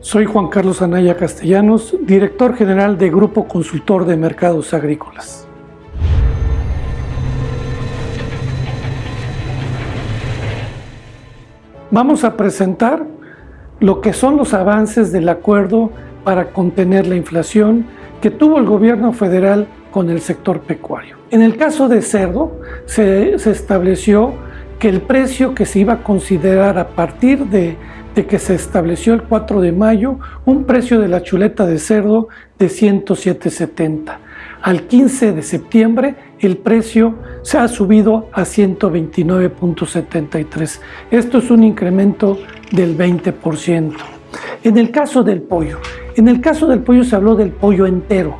Soy Juan Carlos Anaya Castellanos, director general de Grupo Consultor de Mercados Agrícolas. Vamos a presentar lo que son los avances del acuerdo para contener la inflación que tuvo el gobierno federal con el sector pecuario. En el caso de cerdo, se, estableció que el precio que se iba a considerar a partir de, de, que se estableció el 4 de mayo, un precio de la chuleta de cerdo de 107.70. Al 15 de septiembre el precio se ha subido a 129.73. Esto es un incremento del 20%. En el caso del pollo, en el caso del pollo se habló del pollo entero,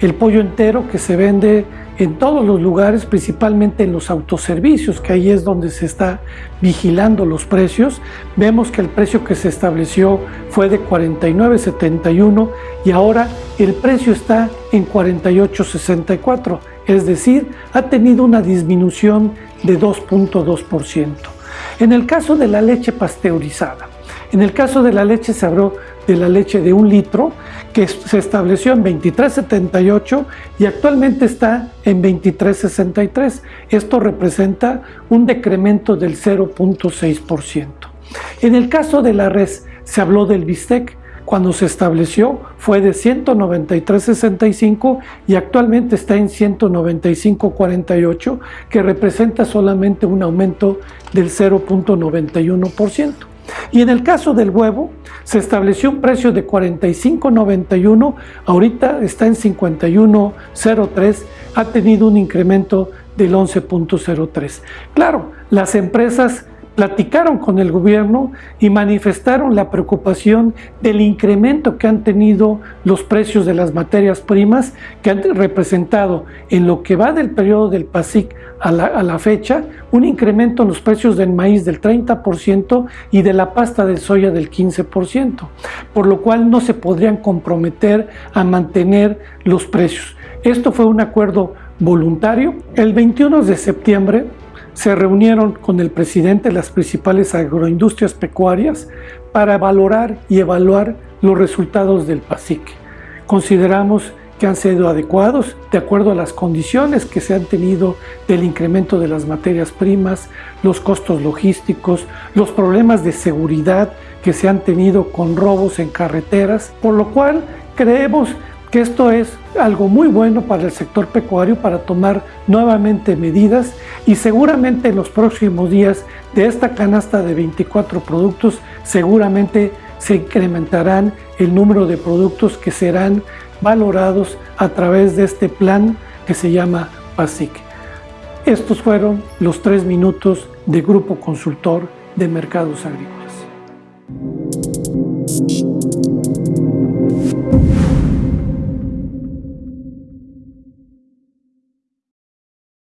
el pollo entero que se vende en todos los lugares, principalmente en los autoservicios, que ahí es donde se está vigilando los precios. Vemos que el precio que se estableció fue de 49.71 y ahora el precio está en 48.64, es decir, ha tenido una disminución de 2.2%. En el caso de la leche pasteurizada, en el caso de la leche se habló de la leche de un litro que se estableció en 23.78 y actualmente está en 23.63. Esto representa un decremento del 0.6%. En el caso de la res se habló del bistec cuando se estableció fue de 193.65 y actualmente está en 195.48 que representa solamente un aumento del 0.91%. Y en el caso del huevo, se estableció un precio de 45.91, ahorita está en 51.03, ha tenido un incremento del 11.03. Claro, las empresas platicaron con el gobierno y manifestaron la preocupación del incremento que han tenido los precios de las materias primas que han representado en lo que va del periodo del PASIC a la, a la fecha un incremento en los precios del maíz del 30% y de la pasta de soya del 15%, por lo cual no se podrían comprometer a mantener los precios. Esto fue un acuerdo voluntario. El 21 de septiembre se reunieron con el presidente de las principales agroindustrias pecuarias para valorar y evaluar los resultados del PASIC. Consideramos que han sido adecuados de acuerdo a las condiciones que se han tenido del incremento de las materias primas, los costos logísticos, los problemas de seguridad que se han tenido con robos en carreteras, por lo cual creemos que esto es algo muy bueno para el sector pecuario para tomar nuevamente medidas y seguramente en los próximos días de esta canasta de 24 productos seguramente se incrementarán el número de productos que serán valorados a través de este plan que se llama PASIC. Estos fueron los tres minutos de Grupo Consultor de Mercados Agrícolas.